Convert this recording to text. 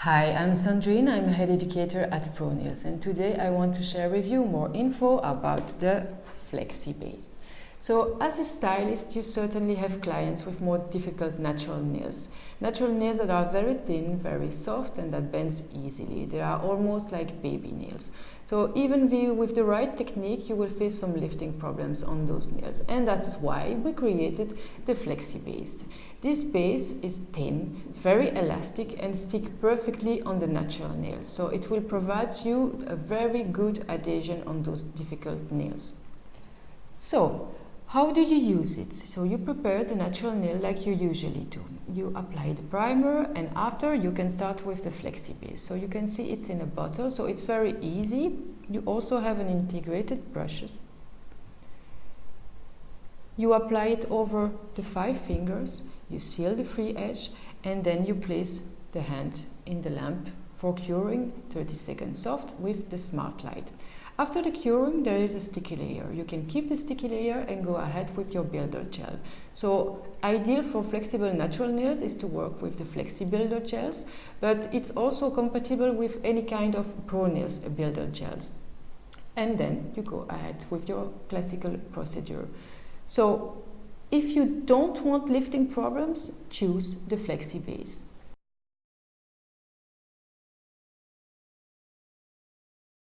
Hi, I'm Sandrine. I'm a head educator at ProNails and today I want to share with you more info about the FlexiBase. So as a stylist, you certainly have clients with more difficult natural nails. Natural nails that are very thin, very soft and that bends easily. They are almost like baby nails. So even with the right technique, you will face some lifting problems on those nails. And that's why we created the Flexi Base. This base is thin, very elastic and stick perfectly on the natural nails. So it will provide you a very good adhesion on those difficult nails. So, how do you use it? So you prepare the natural nail like you usually do. You apply the primer and after you can start with the flexi base. So you can see it's in a bottle, so it's very easy. You also have an integrated brushes. You apply it over the five fingers you seal the free edge and then you place the hand in the lamp for curing 30 seconds soft with the smart light. After the curing there is a sticky layer. You can keep the sticky layer and go ahead with your builder gel. So ideal for flexible natural nails is to work with the flexi builder gels but it's also compatible with any kind of pro nails uh, builder gels. And then you go ahead with your classical procedure. So if you don't want lifting problems, choose the FlexiBase.